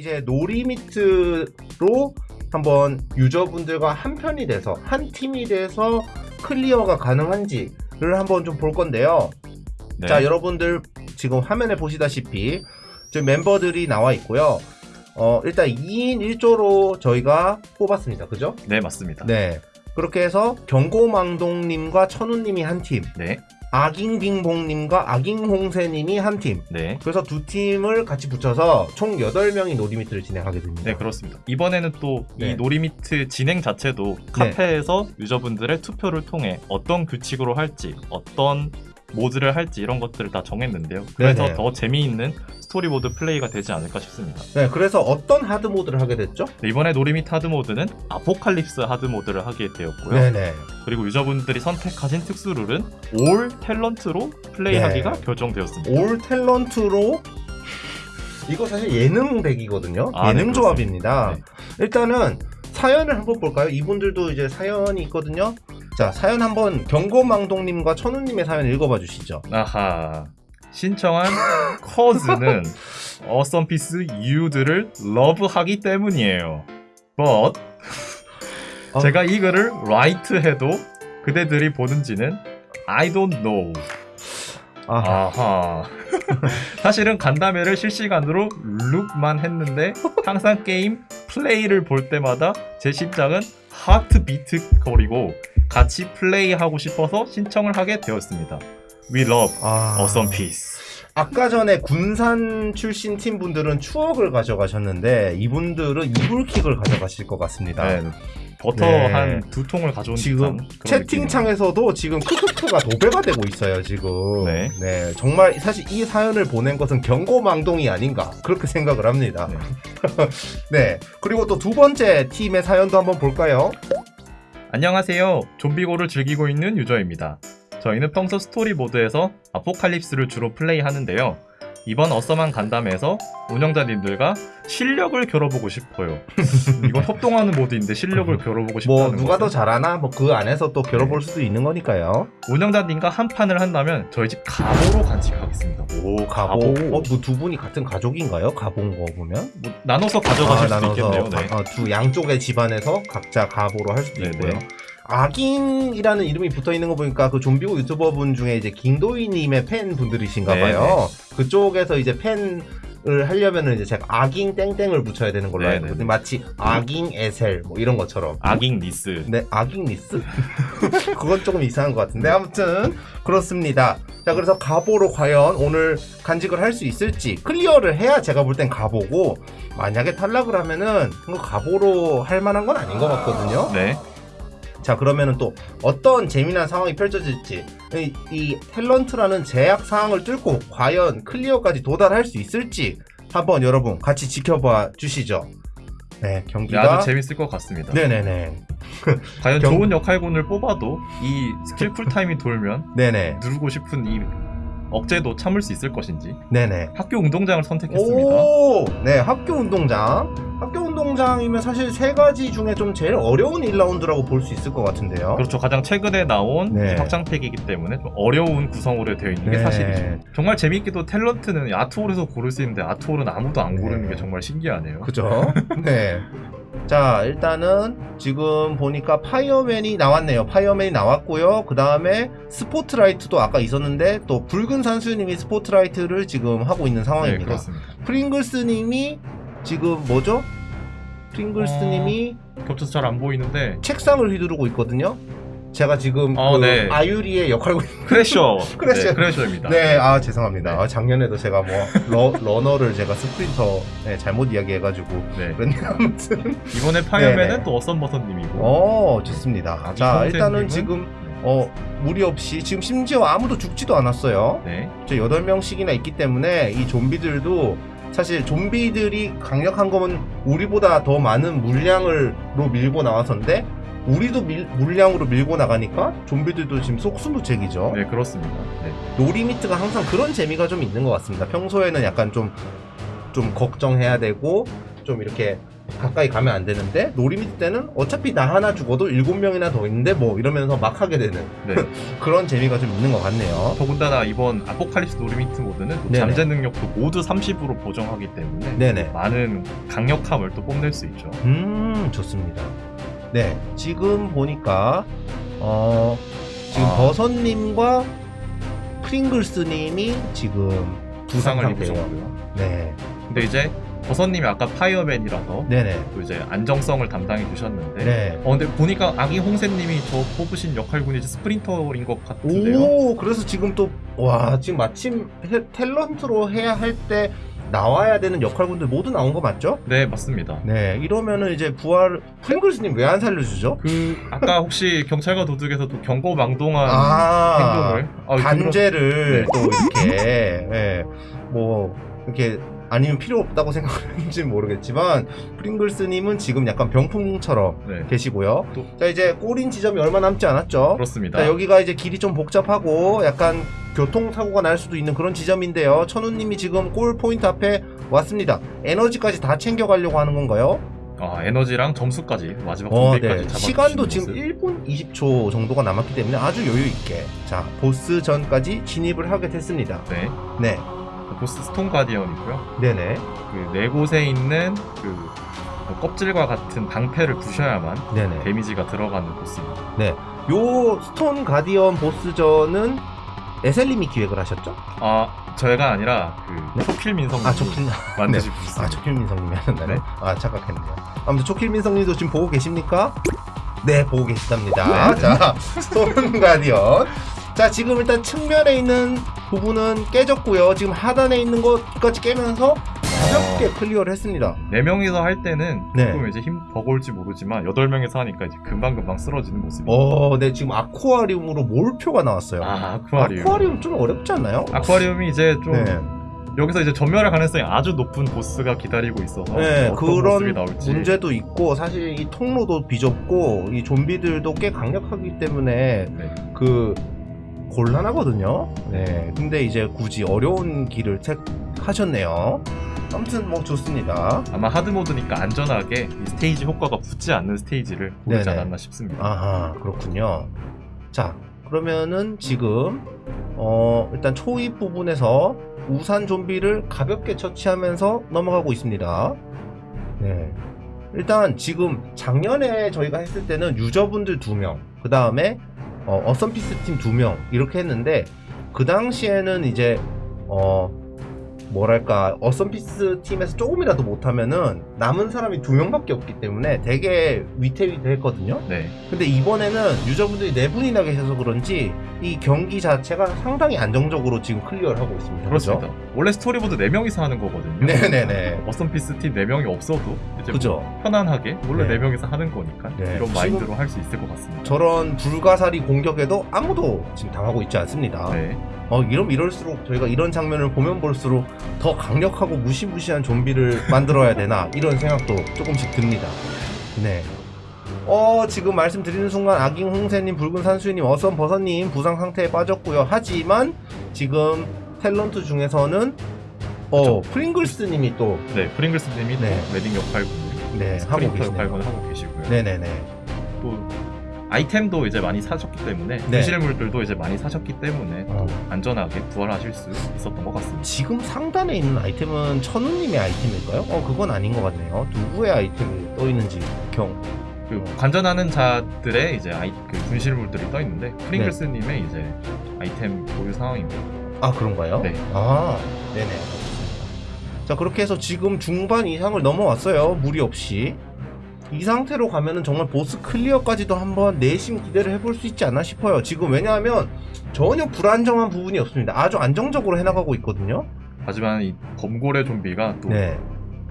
이제 no limit로 한번 user분들과 한 편이 돼서 한 팀이 돼서 clear가 가능한지를 한번 좀 볼 건데요. 네. 자 여러분들 지금 화면에 보시다시피 지금 멤버들이 나와 있고요. 어 일단 2인 1조로 저희가 뽑았습니다. 그죠? 네, 맞습니다. 네. 그렇게 해서 경고망동님과 천우님이 한 팀, 네. 아깅빙봉님과 아깅홍세님이 한 팀. 네. 그래서 두 팀을 같이 붙여서 총 8명이 no limit를 진행하게 됩니다. 네, 그렇습니다. 이번에는 또이 네. no limit 진행 자체도 카페에서 유저분들의 투표를 통해 어떤 규칙으로 할지, 어떤 모드를 할지 이런 것들을 다 정했는데요. 그래서 네네. 더 재미있는 스토리보드 플레이가 되지 않을까 싶습니다. 네, 그래서 어떤 hard 모드를 하게 됐죠? 네, 이번에 no limit hard 모드는 apocalypse hard 모드를 하게 되었고요. 네네. 그리고 유저분들이 선택하신 특수 룰은 all 탤런트로 플레이하기가 네. 결정되었습니다. all 탤런트로 이거 사실 예능 deck이거든요. 아, 네, 예능 조합입니다. 네. 일단은 사연을 한번 볼까요? 이분들도 이제 사연이 있거든요. 자, 사연 한번 경고망동님과 천우님의 사연 읽어봐 주시죠. 아하. 신청한 cause는 어썸피스 you들을 love하기 때문이에요. But 어. 제가 이 글을 write 해도 그대들이 보는지는 I don't know. 아, 아하. 사실은 간담회를 실시간으로 look만 했는데 항상 게임 플레이를 볼 때마다 제 심장은 heartbeat 거리고 같이 플레이하고 싶어서 신청을 하게 되었습니다. We love 아. awesome piece. 아까 전에 군산 출신 팀 분들은 추억을 가져가셨는데 이분들은 이불킥을 가져가실 것 같습니다. 네, 버터 네. 한두 통을 가져온 지금 채팅창에서도 지금 크크크가 도배가 되고 있어요 지금 네. 정말 사실 이 사연을 보낸 것은 경고망동이 아닌가 그렇게 생각을 합니다 네. 네 그리고 또 두 번째 팀의 사연도 한번 볼까요. 안녕하세요. 좀비고를 즐기고 있는 유저입니다. 저희는 평소 스토리 모드에서 아포칼립스를 주로 플레이하는데요. 이번 어썸한 간담회에서 운영자님들과 실력을 겨뤄보고 싶어요. 이건 협동하는 모드인데 실력을 겨뤄보고 싶다는 뭐 누가 더 것은 잘하나 뭐 그 안에서 또 겨뤄볼 네. 수도 있는 거니까요 운영자님과 한 판을 한다면 저희 집 가보로 간직하겠습니다. 오 가보 어뭐 두 분이 같은 가족인가요 가보인 거 보면 뭐 나눠서 가져가실 아, 수도 있겠네요. 네. 어, 두 양쪽의 집안에서 각자 가보로 할 수도 네, 있고요 네. 아깅이라는 이름이 붙어 있는 거 보니까 그 좀비고 유튜버 분 중에 이제 김도희님의 팬 분들이신가 네, 봐요. 그쪽에서 이제 팬 을 하려면은 이제 제가 아깅 땡땡을 붙여야 되는 걸로 네, 알고 네, 있거든요. 마치 아깅 에셀 뭐 이런 것처럼. 아깅 니스. 네, 아깅 리스? 그건 조금 이상한 것 같은데 아무튼 그렇습니다. 자 그래서 가보로 과연 오늘 간직을 할 수 있을지 클리어를 해야 제가 볼 땐 가보고 만약에 탈락을 하면은 가보로 할 만한 건 아닌 것 같거든요. 네. 자 그러면은 또 어떤 재미난 상황이 펼쳐질지 이, 이 탤런트라는 제약 사항을 뚫고 과연 클리어까지 도달할 수 있을지 한번 여러분 같이 지켜봐 주시죠. 네 네, 경기가 아주 재밌을 것 같습니다. 네네네 과연 경- 좋은 역할군을 뽑아도 이 스킬 cool time이 돌면 네네 누르고 싶은 이 억제도 참을 수 있을 것인지 네네 학교 운동장을 선택했습니다. 오, 네 학교 운동장 학교 운동장이면 사실 세 가지 중에 좀 제일 어려운 1라운드라고 볼 수 있을 것 같은데요. 그렇죠. 가장 최근에 나온 네. 확장팩이기 때문에 좀 어려운 구성으로 되어 있는 게 네. 사실이죠. 정말 재미있게도 탤런트는 아트홀에서 고를 수 있는데 아트홀은 아무도 안 고르는 네. 게 정말 신기하네요. 그죠? 네. 자, 일단은 지금 보니까 fireman이 나왔네요. fireman이 나왔고요. 그 다음에 스포트라이트도 아까 있었는데 또 붉은 산수님이 스포트라이트를 지금 하고 있는 네, 상황입니다. 그렇습니다. 프링글스님이 지금 뭐죠? 프링글스님이 겹쳐서 잘 안 보이는데 책상을 휘두르고 있거든요. 제가 지금 어, 그 네. 아유리의 역할을 crasher. crasher. 네, crasher입니다. 네, 아 죄송합니다. 네. 아, 작년에도 제가 뭐 러, runner를 제가 sprinter 네, 잘못 이야기해가지고 네. 그랬는데 아무튼 이번에 fireman은 네네. 또 어썸 버섯님이고 어 좋습니다. 자 이성재님은- 일단은 지금 어 무리 없이 지금 심지어 아무도 죽지도 않았어요. 네. 저 8명씩이나 있기 때문에 이 좀비들도 사실 좀비들이 강력한 거면 우리보다 더 많은 물량을로 밀고 나와서인데 우리도 밀- 물량으로 밀고 나가니까 좀비들도 지금 속수무책이죠. 네, 그렇습니다. 네. no limit가 항상 그런 재미가 좀 있는 것 같습니다. 평소에는 약간 좀, 좀 걱정해야 되고, 좀 이렇게 가까이 가면 안 되는데 no limit 때는 어차피 나 하나 죽어도 일곱 명이나 더 있는데 뭐 이러면서 막 하게 되는 네. 그런 재미가 좀 있는 것 같네요. 더군다나 이번 apocalypse no limit 모드는. 잠재 능력도 모두 30으로 보정하기 때문에 네네. 많은 강력함을 또 뽐낼 수 있죠. 음 좋습니다. 네 지금 보니까 어 지금 아. 버섯님과 프링글스님이 지금 부상을. 입으셨고요. 네 근데 이제 버섯님이 아까 파이어맨이라서 네네 또 이제 안정성을 담당해 주셨는데 네. 어 근데 보니까 아기 홍세님이 저 뽑으신 역할군이 이제 스프린터인 것 같은데요. 오 그래서 지금 또 와 지금 마침 해- 탤런트로 해야 할 때 나와야 되는 역할군들 모두 나온 거 맞죠? 네 맞습니다. 네 이러면은 이제 부활 프링글스님 왜 안 살려주죠? 그 아까 혹시 경찰과 도둑에서 또 경고망동한 아 행동을 아, 단죄를 네. 또 이렇게 예, 뭐 이렇게 아니면 필요 없다고 생각하는지는 모르겠지만 프링글스님은 지금 약간 병풍처럼 네 계시고요. 또- 자 이제 꼬린 지점이 얼마 남지 않았죠? 그렇습니다. 자 여기가 이제 길이 좀 복잡하고 약간 교통사고가 날 수도 있는 그런 지점인데요. 천우님이 지금 골 포인트 앞에 왔습니다. 에너지까지 다 챙겨가려고 하는 건가요? 아 에너지랑 점수까지 마지막 어, 준비까지 네. 잡아 시간도 지금 1분 20초 정도가 남았기 때문에 아주 여유 있게 자 보스 전까지 진입을 하게 됐습니다. 네 네, 보스 stone guardian이고요. 네네, 그 네 곳에 있는 그 껍질과 같은 방패를 부셔야만 네네. 데미지가 들어가는 보스입니다. 요 stone guardian 보스전은 에셀님이 기획을 하셨죠? 아 저희가 아니라 그 네? 초킬 민성 아 초킬, 만드신 아 보스입니다. 초킬 민성님이 하셨나요? 네. 아 착각했네요. 아무튼 초킬 민성님도 지금 보고 계십니까? 네, 보고 계시답니다. 네. 자, stone guardian. 자, 지금 일단 측면에 있는 부분은 깨졌고요. 지금 하단에 있는 것까지 깨면서 가볍게 클리어를 했습니다. 네 명이서 할 때는 네. 조금 이제 힘 버거울지 모르지만 여덟 명이서 하니까 이제 금방 금방 쓰러지는 모습입니다. 어, 네, 지금 아쿠아리움으로 몰표가 나왔어요. 아 아쿠아리움. 아쿠아리움 좀 어렵지 않나요? 아쿠아리움이 이제 좀 네. 여기서 이제 전멸할 가능성이 아주 높은 보스가 기다리고 있어서 네, 그런 문제도 있고 사실 이 통로도 비좁고 이 좀비들도 꽤 강력하기 때문에 네. 그 곤란하거든요. 네, 근데 이제 굳이 어려운 길을 택하셨네요. 아무튼 뭐 좋습니다. 아마 하드 모드니까 안전하게 이 스테이지 효과가 붙지 않는 스테이지를 네네. 않았나 싶습니다. 아하 그렇군요. 자 그러면은 지금 어 일단 초입 부분에서 우산 좀비를 가볍게 처치하면서 넘어가고 있습니다. 네. 일단 지금 작년에 저희가 했을 때는 유저분들 두 명, 그 다음에 어, 어썸피스 팀 두 명 이렇게 했는데 그 당시에는 이제 어 뭐랄까 어썸피스 팀에서 조금이라도 못하면은 남은 사람이 두 명밖에 없기 때문에 되게 위태위태했거든요. 네. 근데 이번에는 유저분들이 네 분이나 계셔서 그런지 이 경기 자체가 상당히 안정적으로 지금 클리어를 하고 있습니다. 그렇습니다. 원래 스토리보드 4명이서 하는 거거든요. 네네네. 어썸피스 팀 4명이 없어도 이제 그죠. 뭐 편안하게 원래 네. 네. 4명이서 하는 거니까 네. 이런 마인드로 할 수 있을 것 같습니다. 저런 불가사리 공격에도 아무도 지금 당하고 있지 않습니다. 네. 어, 이럼 이럴수록 저희가 이런 장면을 보면 볼수록 더 강력하고 무시무시한 좀비를 만들어야 되나 이런 생각도 조금씩 듭니다. 네. 어, 지금 말씀드리는 순간 아깅 홍세님, 붉은 산수님, 어썸 버섯님 부상 상태에 빠졌고요. 하지만 지금 탤런트 중에서는 어, 프링글스님이 또 네, 프링글스님이 네. 또 웨딩 역할군을 네, 하고 계시네요. 하고 계시고요. 네네네. 또 아이템도 이제 많이 사셨기 때문에 네. 분실물들도 이제 많이 사셨기 때문에 어, 안전하게 부활하실 수 있었던 것 같습니다. 지금 상단에 있는 아이템은 천우님의 아이템일까요? 어, 그건 아닌 것 같네요. 누구의 아이템이 떠 있는지 경. 그 관전하는 자들의 이제 아이 그 분실물들이 떠 있는데 프링글스님의 이제 아이템 보유 상황입니다. 아 그런가요? 네. 아 네네. 자 그렇게 해서 지금 중반 이상을 넘어왔어요. 무리 없이. 이 상태로 가면은 정말 보스 클리어까지도 한번 내심 기대를 해볼 수 있지 않나 싶어요. 지금 왜냐하면 전혀 불안정한 부분이 없습니다. 아주 안정적으로 해나가고 있거든요. 하지만 이 범고래 좀비가 또 네.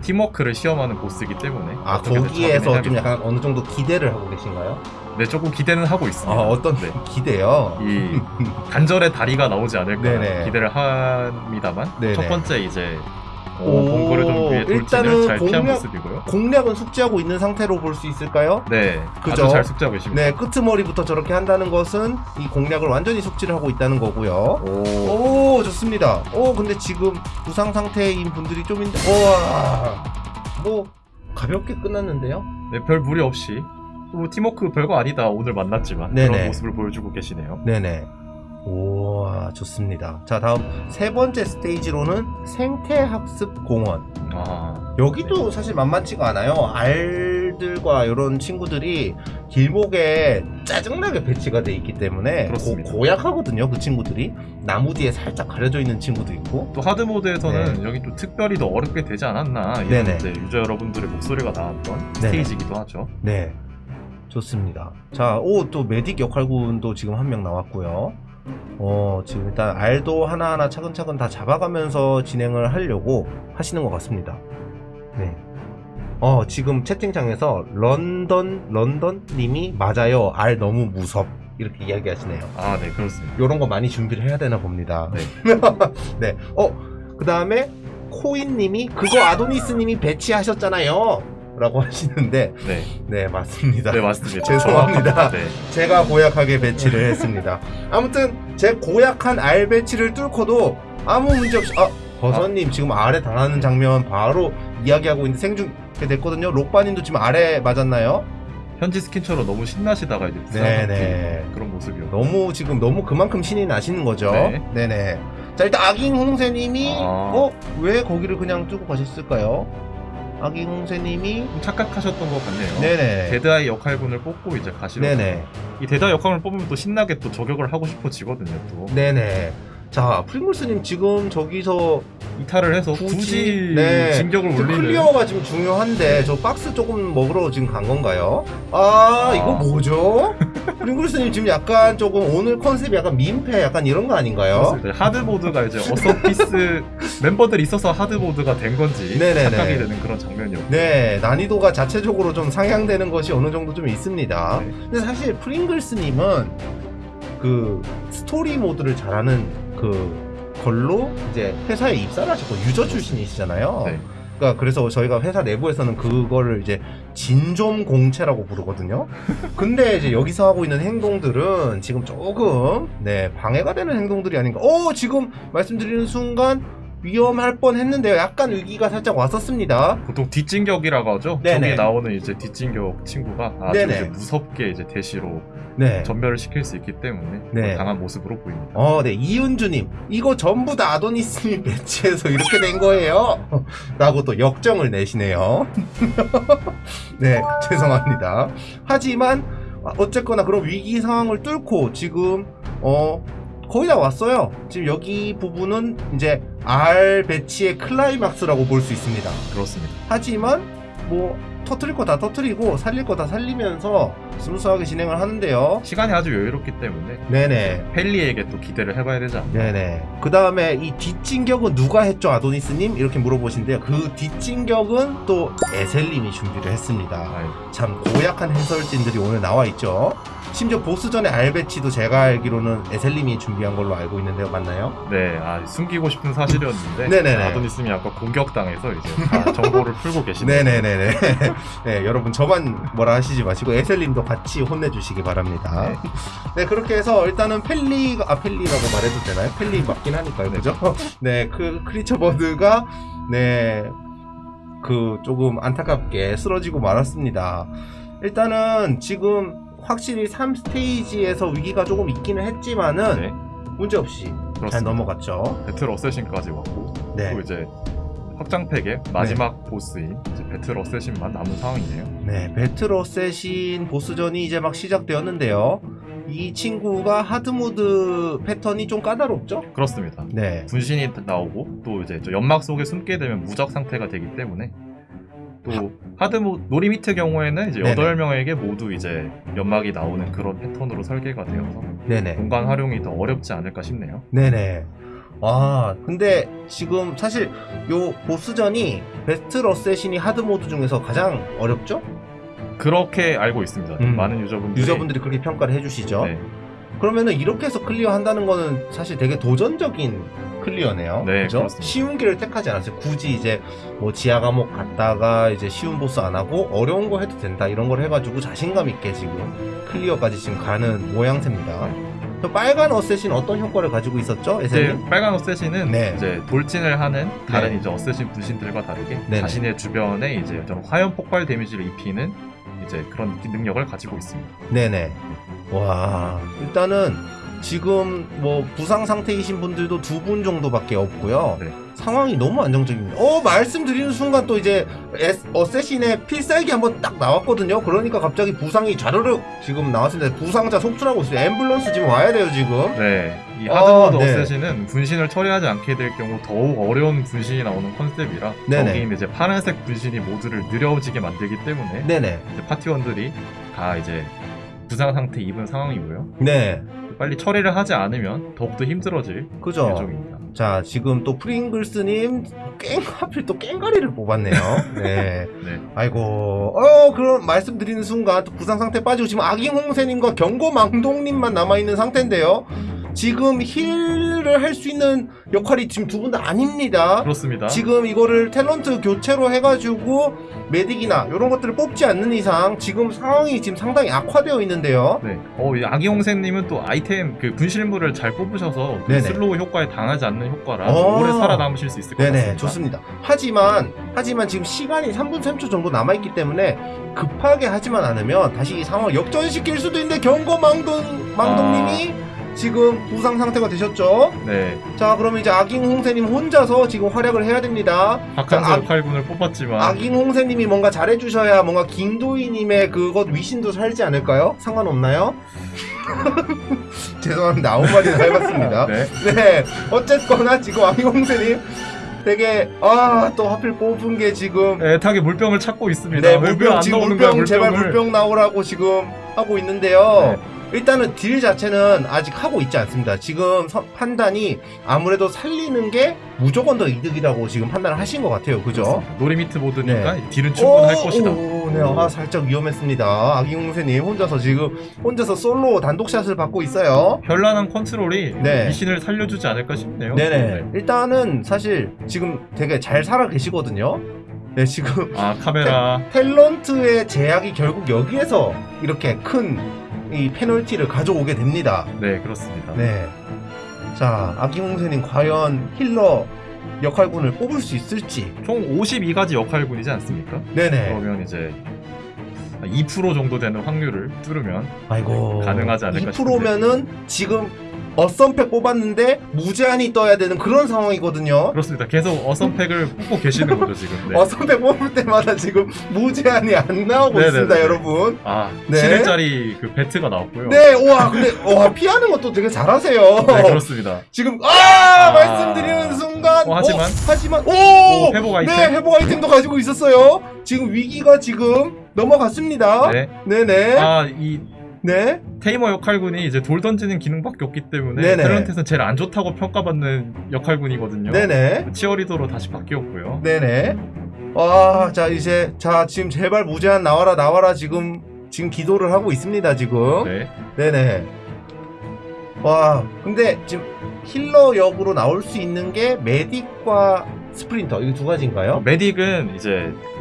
팀워크를 시험하는 보스이기 때문에 아 거기에서. 좀 약간 어느 정도 기대를 하고 계신가요? 네 조금 기대는 하고 있습니다. 아 어떤 네. 기대요? 이 단절의 다리가 나오지 않을까 네네. 기대를 합니다만 네네. 첫 번째 이제 어, 오, 범고래 좀비의 돌진을 일단은 잘 피한 공략- 모습이고요. 공략은 숙지하고 있는 상태로 볼 수 있을까요? 네, 그죠? 아주 잘 숙지하고 계십니다. 네, 끄트머리부터 저렇게 한다는 것은 이 공략을 완전히 숙지를 하고 있다는 거고요. 오, 오, 좋습니다. 오, 근데 지금 부상 상태인 분들이 좀 있는데, 우와, 뭐, 가볍게 끝났는데요. 네, 별 무리 없이 뭐 팀워크 별거 아니다 오늘 만났지만 네네. 그런 모습을 보여주고 계시네요. 네네. 우와, 좋습니다. 자, 다음 세 번째 스테이지로는 생태학습 공원. 아, 여기도 사실 만만치가 않아요. 알들과 이런 친구들이 길목에 짜증나게 배치가 돼 있기 때문에. 고, 약하거든요그 친구들이. 나무 뒤에 살짝 가려져 있는 친구도 있고. 또 하드 모드에서는 여기 또 특별히 더 어렵게 되지 않았나 이런 네네. 이제 유저 여러분들의 목소리가 나왔던 스테이지이기도 하죠. 네. 좋습니다. 자, 오, 또 메딕 역할군도 지금 한 명 나왔고요. 어, 지금 일단 알도 하나하나 차근차근 다 잡아가면서 진행을 하려고 하시는 것 같습니다. 네. 어, 지금 채팅창에서 런던, 런던 님이 맞아요. 알 너무 무섭. 이렇게 이야기하시네요. 아, 네 그렇습니다. 요런 거 많이 준비를 해야 되나 봅니다. 네. 네. 어, 그 다음에 코인 님이 그거 아도니스 님이 배치하셨잖아요. 라고 하시는데, 네, 네, 맞습니다. 네 맞습니다. 죄송합니다. 네. 제가 고약하게 배치를 했습니다. 아무튼 제 고약한 알 배치를 뚫고도 아무 문제 없이 아 버섯님 지금 알에 당하는 장면 바로 이야기하고 있는데 생중 됐거든요. 록바님도 지금 알에 맞았나요? 현지 스킨처럼 너무 신나시다가 이제 네네. 부상한 그런 모습이요. 너무 지금 너무 그만큼 신이 나시는 거죠. 네. 네네. 자 일단 아기홍세님이 아. 어왜 거기를 그냥 뚫고 가셨을까요? 아기홍세님이 좀 착각하셨던 것 같네요. 네네. Dead Eye 역할군을 뽑고 이제 가시려. 네네. 이 Dead Eye 역할을 뽑으면 또 신나게 또 저격을 하고 싶어지거든요. 또 네네. 자 프링글스님 지금 저기서 이탈을 해서 굳이, 굳이, 네. 진격을 지금 올리는. 클리어가 지금 중요한데 저 박스 조금 먹으러 지금 간 건가요? 아, 아. 이거 뭐죠? 프링글스님 지금 약간 조금 오늘 컨셉이 약간 민폐 약간 이런 거 아닌가요? 하드보드가 이제 어서피스 멤버들이 있어서 하드보드가 된 건지 네네네. 착각이 되는 그런 장면이었고. 네 난이도가 자체적으로 좀 상향되는 것이 어느 정도 좀 있습니다. 네. 근데 사실 프링글스님은 그 스토리 모드를 잘하는 그 걸로 이제 회사에 입사를 하셨고 유저 출신이시잖아요. 네. 그러니까 그래서 저희가 회사 내부에서는 그거를 이제 진좀 공채라고 부르거든요. 근데 이제 여기서 하고 있는 행동들은 지금 조금 네 방해가 되는 행동들이 아닌가. 오 지금 말씀드리는 순간 위험할 뻔했는데요. 약간 위기가 살짝 왔었습니다. 보통 뒷진격이라고 하죠. 네네. 저기 나오는 이제 뒷진격 친구가 아주 네네. 이제 무섭게 이제 대시로 네. 전멸을 시킬 수 있기 때문에 네. 강한 모습으로 보입니다. 어, 네, 이은주님, 이거 전부 다 아도니스님이 배치해서 이렇게 된 거예요. 라고 또 역정을 내시네요. 네, 죄송합니다. 하지만, 아, 어쨌거나 그런 위기 상황을 뚫고 지금, 어, 거의 다 왔어요. 지금 여기 부분은 이제 R 배치의 클라이막스라고 볼 수 있습니다. 그렇습니다. 하지만, 뭐, 터트릴 거 다 터트리고, 살릴 거 다 살리면서 스무스하게 진행을 하는데요. 시간이 아주 여유롭기 때문에 네네. 펠리에게 또 기대를 해봐야 되지 않나. 네네. 그 다음에 이 뒷진격은 누가 했죠, 아도니스님? 이렇게 물어보신데요. 그 뒷진격은 또 에셀님이 준비를 했습니다. 아유, 참 고약한 해설진들이 오늘 나와 있죠. 심지어 보스전의 알배치도 제가 알기로는 에셀님이 준비한 걸로 알고 있는데요. 맞나요? 네, 아, 숨기고 싶은 사실이었는데 네네네. 아도니스님이 아까 공격당해서 이제 다 정보를 풀고 계시네요. 네네네네. 네, 여러분 저만 뭐라 하시지 마시고 에셀님도 같이 혼내주시기 바랍니다. 네. 네, 그렇게 해서 일단은 펠리가, 아, 펠리라고 말해도 되나요? 펠리 맞긴 하니까요. 그죠? 네, 그 크리처 버드가, 네, 그 조금 안타깝게 쓰러지고 말았습니다. 일단은 지금 확실히 3스테이지에서 위기가 조금 있기는 했지만은 네, 문제없이 잘 그렇습니다. 넘어갔죠. 배틀 어쌔신까지 왔고 네. 또 이제 확장팩의 마지막 보스인 이제 배틀 어쌔신만 남은 상황이네요. 네, 배틀 어쌔신 보스전이 이제 막 시작되었는데요. 이 친구가 하드모드 패턴이 좀 까다롭죠? 그렇습니다. 네. 분신이 나오고 또 이제 저 연막 속에 숨게 되면 무적 상태가 되기 때문에 또 하드모 놀이 미트 경우에는 이제 네네. 8명에게 모두 이제 연막이 나오는 그런 패턴으로 설계가 되어서 네네. 공간 활용이 더 어렵지 않을까 싶네요. 네네. 와, 근데 지금 사실 요 보스전이 battle assassin이 hard mode 중에서 가장 어렵죠? 그렇게 알고 있습니다. 음. 많은 유저분들이 유저분들이 그렇게 평가를 해주시죠. 네, 그러면은 이렇게 해서 클리어 한다는 거는 사실 되게 도전적인 클리어네요. 네, 그죠? 그렇습니다. 쉬운 길을 택하지 않았어요. 굳이 이제 뭐 지하 감옥 갔다가 이제 쉬운 보스 안 하고 어려운 거 해도 된다 이런 걸 해가지고 자신감 있게 지금 클리어까지 지금 가는 모양새입니다. 저 빨간 assassin 어떤 효과를 가지고 있었죠? 이제? 빨간 어쌔신은 네. 이제 돌진을 하는 다른 네. 이제 어쌔신 분신들과 다르게 네네. 자신의 주변에 이제 좀 화염 폭발 데미지를 입히는 이제 그런 능력을 가지고 있습니다. 네네. 와, 일단은 지금 뭐 부상 상태이신 분들도 두 분 정도밖에 없고요. 네. 상황이 너무 안정적입니다. 어, 말씀드리는 순간 또 이제 에스- 어쌔신의 필살기 한번 딱 나왔거든요. 그러니까 갑자기 부상이 좌르륵 지금 나왔습니다. 부상자 속출하고 있어요. 앰뷸런스 지금 와야 돼요, 지금. 네, 이 아, 하드모드 네. 어쌔신은 분신을 처리하지 않게 될 경우 더욱 어려운 분신이 나오는 컨셉이라 네네. 적인 이제 파란색 분신이 모두를 느려지게 만들기 때문에 네네. 이제 파티원들이 다 이제 부상 상태 입은 상황이고요. 네. 빨리 처리를 하지 않으면 더욱더 힘들어질 그죠. 예정입니다. 자, 지금 또 프링글스님 깽, 하필 또 깽가리를 뽑았네요. 네. 네, 아이고, 어, 그럼 말씀드리는 순간 또 부상 상태 빠지고 지금 아기홍세님과 경고망동님만 남아있는 상태인데요. 지금 heal을 할 수 있는 역할이 지금 두 분 다 아닙니다. 그렇습니다. 지금 이거를 탤런트 교체로 해가지고 medic이나 이런 것들을 뽑지 않는 이상 지금 상황이 지금 상당히 악화되어 있는데요. 네. 어, 이 아기홍세님은 또 아이템 그 분실물을 잘 뽑으셔서 그. slow 효과에 당하지 않는 효과라 어. 오래 살아남으실 수 있을 것 네네, 같습니다. 좋습니다. 하지만, 하지만 지금 시간이 3분 3초 정도 남아있기 때문에 급하게 하지만 않으면 다시 이 상황을 역전시킬 수도 있는데 경거망동, 망동님이 아. 지금 부상 상태가 되셨죠? 네, 자, 그러면 이제 아깅 홍세님 혼자서 지금 활약을 해야 됩니다. 박한서 자, 아- 역할군을 뽑았지만 아깅 홍세님이 뭔가 잘해주셔야 뭔가 김도희님의 그것 위신도 살지 않을까요? 상관없나요? 죄송합니다. 아무 말이나 해봤습니다. 네. 네, 어쨌거나 지금 아깅 홍세님 되게 아 또 하필 뽑은 게 지금 애타게 물병을 찾고 있습니다. 네왜 물병 안 지금 물병 거야, 제발. 물병 나오라고 지금 하고 있는데요. 네. 일단은 deal 자체는 아직 하고 있지 않습니다. 지금 선- 판단이 아무래도 살리는 게 무조건 더 이득이라고 지금 판단을 하신 것 같아요. 그죠? no limit 모드니까 deal은 충분할 오, 것이다. 오, 네, 아, 살짝 위험했습니다. 아기홍세님 혼자서 지금 혼자서 솔로 단독샷을 받고 있어요. 현란한 컨트롤이 네. 미신을 살려주지 않을까 싶네요. 네네. 일단은 사실 지금 되게 잘 살아 계시거든요. 네, 지금 아 카메라 탤런트의 제약이 결국 여기에서 이렇게 큰 이 페널티를 가져오게 됩니다. 네 그렇습니다. 네. 자, 아기홍세님 과연 힐러 역할군을 뽑을 수 있을지. 총 52가지 역할군이지 않습니까? 네네. 그러면 이제 2% 정도 되는 확률을 뚫으면 아이고. 가능하지 않을까 2%면은 지금 어썸팩 뽑았는데 무제한이 떠야 되는 그런 상황이거든요. 그렇습니다. 계속 어선팩을 뽑고 계시는 거죠 지금. 네. 어썸팩 뽑을 때마다 지금 무제한이 안 나오고 네네네네. 있습니다, 여러분. 아 네. 7일짜리 그 배트가 나왔고요. 네, 와, 근데, 와, 피하는 것도 되게 잘하세요. 네, 그렇습니다. 지금, 아, 아. 말씀드리는 순간. 어, 하지만. 어, 하지만, 오! 오, 회복 아이템. 네, 회복 아이템도 가지고 있었어요. 지금 위기가 지금 넘어갔습니다. 네. 네. 네 아 이 네. 테이머 역할군이 이제 돌 던지는 기능밖에 없기 때문에 네네. 탤런트에서는 제일 안 좋다고 평가받는 역할군이거든요. 네네. 치어리더로 다시 바뀌었고요. 네네. 와, 자, 이제, 자, 지금 제발 무제한 나와라, 나와라, 지금, 지금 기도를 하고 있습니다, 지금. 네. 네네. 와, 근데 지금 healer 역으로 나올 수 있는 게 medic과 sprinter, 이 두 가지인가요? 어, medic은 이제 그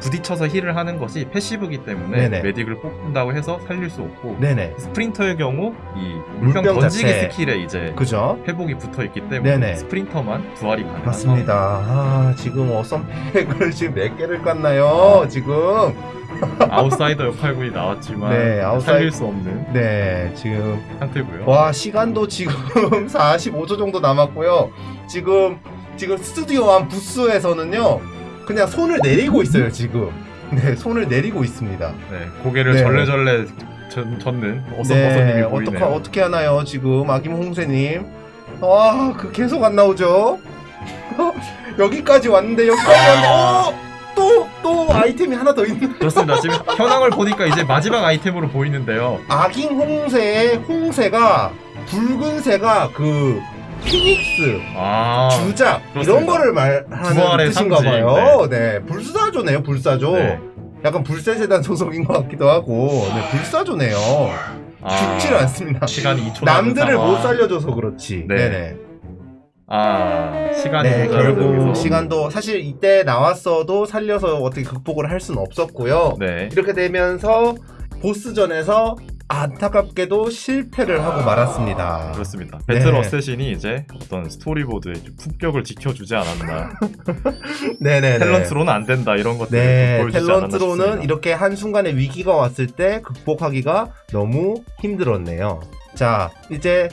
부딪혀서 heal을 하는 것이 passive기 때문에 네네. medic을 뽑는다고 해서 살릴 수 없고 네네. sprinter의 경우 이 물병, 물병 던지기 자체. 스킬에 이제 그죠? 회복이 붙어 있기 때문에 네네. sprinter만 부활이 가능한 맞습니다. 아, 지금 어썸 팩을 지금 몇 개를 깠나요? 지금. 상황. 아웃사이더 역할군이 나왔지만 네, 아웃사이- 살릴 수 없는 네, 지금. 상태고요. 와, 시간도 지금 45초 정도 남았고요. 지금, 지금 스튜디오 안 부스에서는요, 그냥 손을 내리고 있어요, 지금. 네, 손을 내리고 있습니다. 네, 고개를 네. 절레절레 전, 젓는 어썸버섯님이 네, 보이네요. 어떡하, 어떻게 하나요, 지금, 아기홍세님. 와, 그 계속 안 나오죠? 여기까지 왔는데, 여기까지 왔는데, 어! 또, 또 아이템이 하나 더 있는. 그렇습니다. 지금 현황을 보니까 이제 마지막 아이템으로 보이는데요. 아깅 홍새의 홍새가 붉은새가 그 피닉스 아, 주작 이런 그렇습니다. 거를 말하는 부활의 뜻인가 상징, 봐요. 네. 불사조네요. 불사조. 네. 약간 불세재단 소속인 것 같기도 하고. 네, 불사조네요. 아, 죽질 않습니다. 시간이 2초 남들을 못 살려줘서 그렇지. 네. 네. 네 아, 시간이 네, 모자라서 결국 여기서. 시간도 사실 이때 나왔어도 살려서 어떻게 극복을 할 수는 없었고요. 네. 이렇게 되면서 보스전에서 안타깝게도 실패를 하고 말았습니다. 그렇습니다. 배틀 네. 어쌔신이 이제 어떤 스토리보드의 좀 품격을 지켜주지 않았나. 네네네. 탤런트로는 안 된다 이런 것들을 네, 좀 보여주지 탤런트로는. 이렇게 한 순간에 위기가 왔을 때 극복하기가 너무 힘들었네요. 자, 이제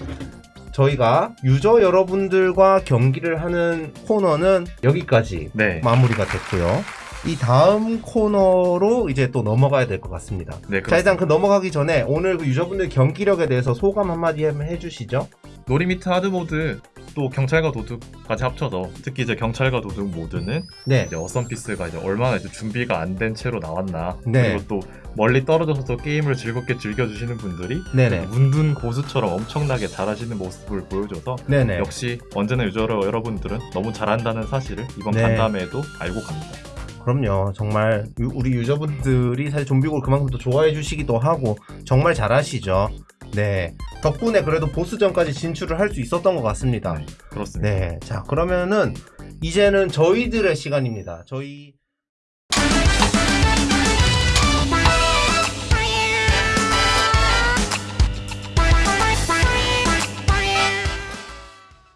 저희가 유저 여러분들과 경기를 하는 코너는 여기까지 네, 마무리가 됐고요. 이 다음 코너로 이제 또 넘어가야 될 것 같습니다. 네, 자, 일단 그 넘어가기 전에 오늘 그 유저분들 경기력에 대해서 소감 한마디 해주시죠. 놀이미트 하드 모드 또 경찰과 도둑까지 합쳐서 특히 이제 경찰과 도둑 모드는 네. 이제 어썸피스가 이제 얼마나 이제 준비가 안 된 채로 나왔나 네. 그리고 또 멀리 떨어져서도 게임을 즐겁게 즐겨주시는 분들이 네네. 문둔 고수처럼 엄청나게 잘하시는 모습을 보여줘서 네네. 역시 언제나 유저 여러분들은 너무 잘한다는 사실을 이번 네. 간담회에도 알고 갑니다. 그럼요. 정말 유- 우리 유저분들이 사실 좀비골 그만큼 또 좋아해 주시기도 하고 정말 잘하시죠. 네. 덕분에 그래도 보스전까지 진출을 할 수 있었던 것 같습니다. 네, 그렇습니다. 네. 자, 그러면은 이제는 저희들의 시간입니다. 저희